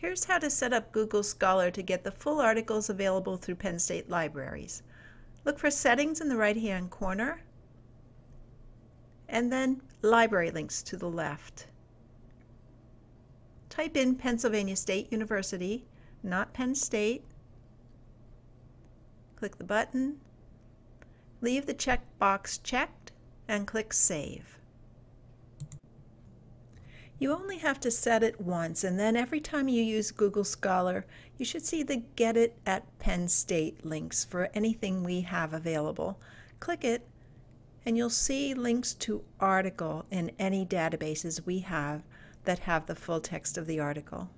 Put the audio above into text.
Here's how to set up Google Scholar to get the full articles available through Penn State Libraries. Look for Settings in the right-hand corner, and then Library links to the left. Type in Pennsylvania State University, not Penn State. Click the button, leave the checkbox checked, and click Save. You only have to set it once and then every time you use Google Scholar you should see the Get It at Penn State links for anything we have available. Click it and you'll see links to article in any databases we have that have the full text of the article.